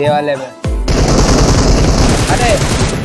ये वाले में। अरे!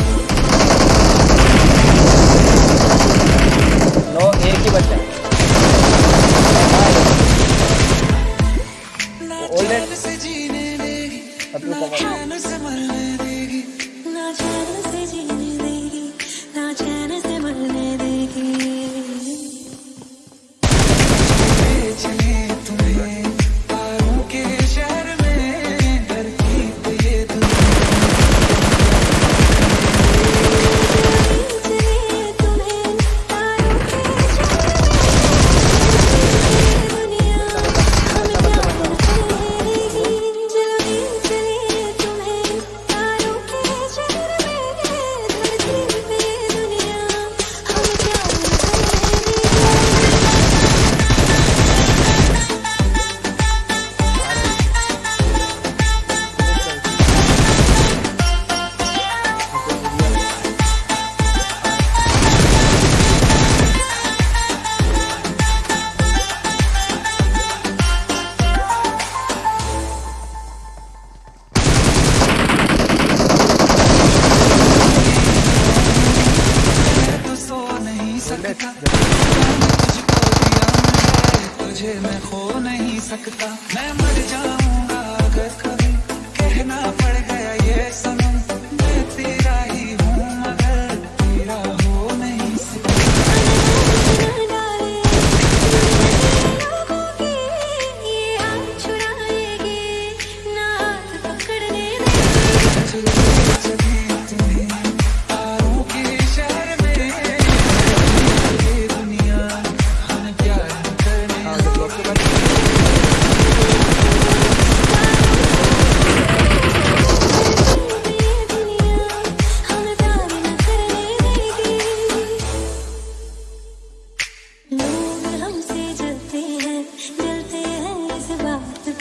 सकता तुझे मैं खो नहीं सकता मैं मर जाऊँगा अगर कभी कहना पड़ गया ये सनम मैं तेरा ही हूँ मगर तेरा हो नहीं सकता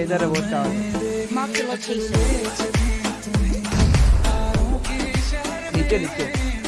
है इधर है वो टावर मार्क द लोकेशन नीचे नीचे।